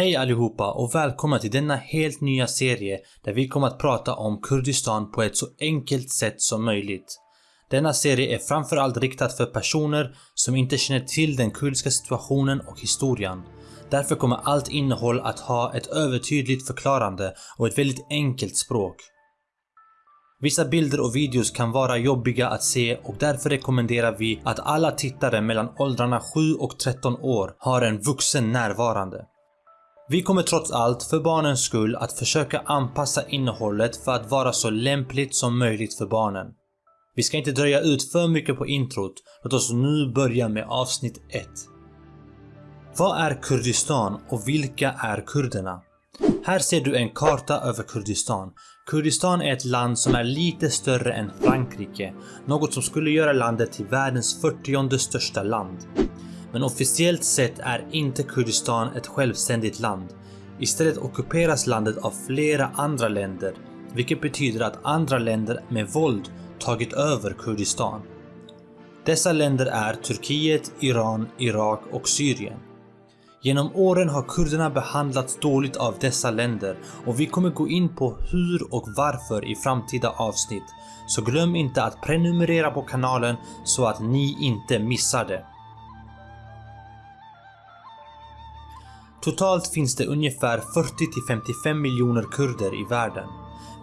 Hej allihopa och välkomna till denna helt nya serie där vi kommer att prata om Kurdistan på ett så enkelt sätt som möjligt. Denna serie är framförallt riktad för personer som inte känner till den kurdiska situationen och historien. Därför kommer allt innehåll att ha ett övertydligt förklarande och ett väldigt enkelt språk. Vissa bilder och videos kan vara jobbiga att se och därför rekommenderar vi att alla tittare mellan åldrarna 7 och 13 år har en vuxen närvarande. Vi kommer trots allt, för barnens skull, att försöka anpassa innehållet för att vara så lämpligt som möjligt för barnen. Vi ska inte dröja ut för mycket på introt, låt oss nu börja med avsnitt 1. Vad är Kurdistan och vilka är kurderna? Här ser du en karta över Kurdistan. Kurdistan är ett land som är lite större än Frankrike, något som skulle göra landet till världens 40 största land. Men officiellt sett är inte Kurdistan ett självständigt land. Istället ockuperas landet av flera andra länder, vilket betyder att andra länder med våld tagit över Kurdistan. Dessa länder är Turkiet, Iran, Irak och Syrien. Genom åren har kurderna behandlats dåligt av dessa länder och vi kommer gå in på hur och varför i framtida avsnitt. Så glöm inte att prenumerera på kanalen så att ni inte missar det. Totalt finns det ungefär 40-55 miljoner kurder i världen.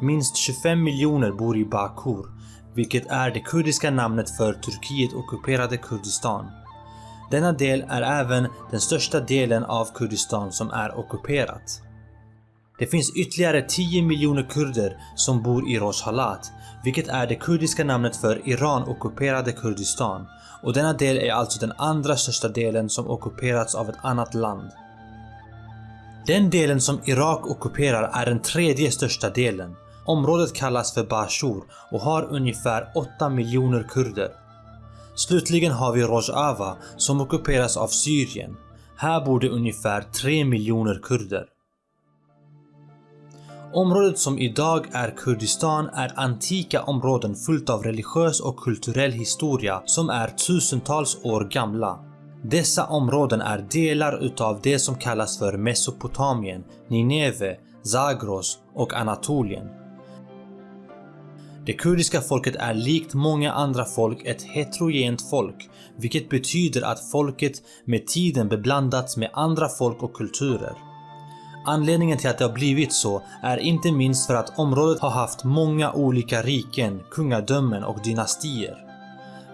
Minst 25 miljoner bor i Bakur, vilket är det kurdiska namnet för Turkiet ockuperade Kurdistan. Denna del är även den största delen av Kurdistan som är ockuperat. Det finns ytterligare 10 miljoner kurder som bor i Rojhelat, vilket är det kurdiska namnet för Iran ockuperade Kurdistan och denna del är alltså den andra största delen som ockuperats av ett annat land. Den delen som Irak ockuperar är den tredje största delen. Området kallas för Bashur och har ungefär 8 miljoner kurder. Slutligen har vi Rojava som ockuperas av Syrien. Här bor det ungefär 3 miljoner kurder. Området som idag är Kurdistan är antika områden fullt av religiös och kulturell historia som är tusentals år gamla. Dessa områden är delar utav det som kallas för Mesopotamien, Nineve, Zagros och Anatolien. Det kurdiska folket är likt många andra folk ett heterogent folk, vilket betyder att folket med tiden beblandats med andra folk och kulturer. Anledningen till att det har blivit så är inte minst för att området har haft många olika riken, kungadömen och dynastier.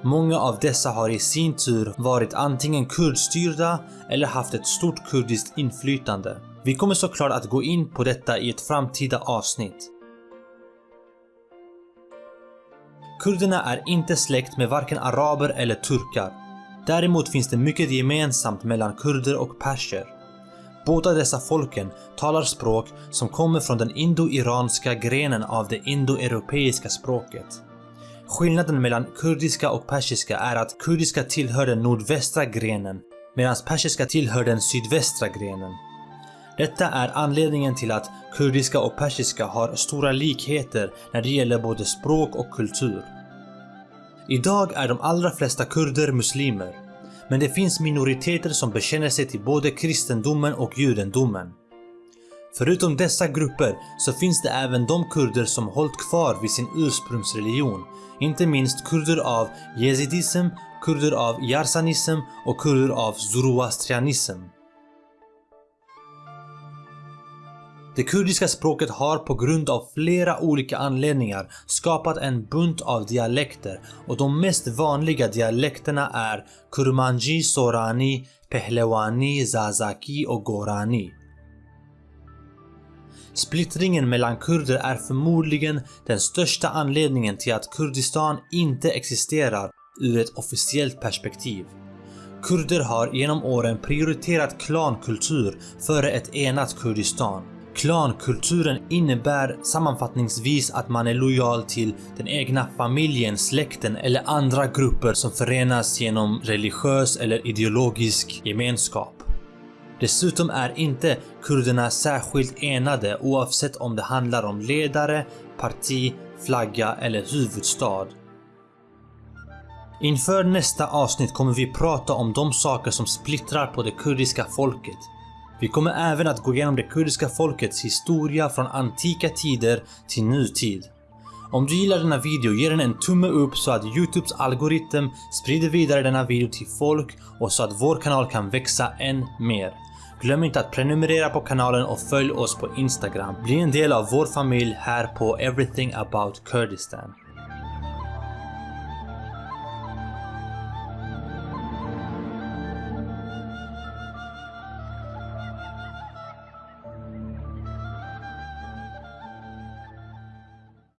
Många av dessa har i sin tur varit antingen kurdstyrda eller haft ett stort kurdiskt inflytande. Vi kommer såklart att gå in på detta i ett framtida avsnitt. Kurderna är inte släkt med varken araber eller turkar. Däremot finns det mycket gemensamt mellan kurder och perser. Båda dessa folken talar språk som kommer från den indo-iranska grenen av det indo-europeiska språket. Skillnaden mellan kurdiska och persiska är att kurdiska tillhör den nordvästra grenen medan persiska tillhör den sydvästra grenen. Detta är anledningen till att kurdiska och persiska har stora likheter när det gäller både språk och kultur. Idag är de allra flesta kurder muslimer, men det finns minoriteter som bekänner sig till både kristendomen och judendomen. Förutom dessa grupper så finns det även de kurder som hållit kvar vid sin ursprungsreligion inte minst kurder av jezidism, kurder av yarsanism och kurder av zoroastrianism. Det kurdiska språket har på grund av flera olika anledningar skapat en bunt av dialekter och de mest vanliga dialekterna är kurmanji, sorani, pehlewani, zazaki och gorani. Splittringen mellan kurder är förmodligen den största anledningen till att Kurdistan inte existerar ur ett officiellt perspektiv. Kurder har genom åren prioriterat klankultur före ett enat Kurdistan. Klankulturen innebär sammanfattningsvis att man är lojal till den egna familjen, släkten eller andra grupper som förenas genom religiös eller ideologisk gemenskap. Dessutom är inte kurderna särskilt enade oavsett om det handlar om ledare, parti, flagga eller huvudstad. Inför nästa avsnitt kommer vi prata om de saker som splittrar på det kurdiska folket. Vi kommer även att gå igenom det kurdiska folkets historia från antika tider till nutid. Om du gillar denna video, ge den en tumme upp så att Youtubes algoritm sprider vidare denna video till folk och så att vår kanal kan växa än mer. Glöm inte att prenumerera på kanalen och följ oss på Instagram. Bli en del av vår familj här på Everything About Kurdistan.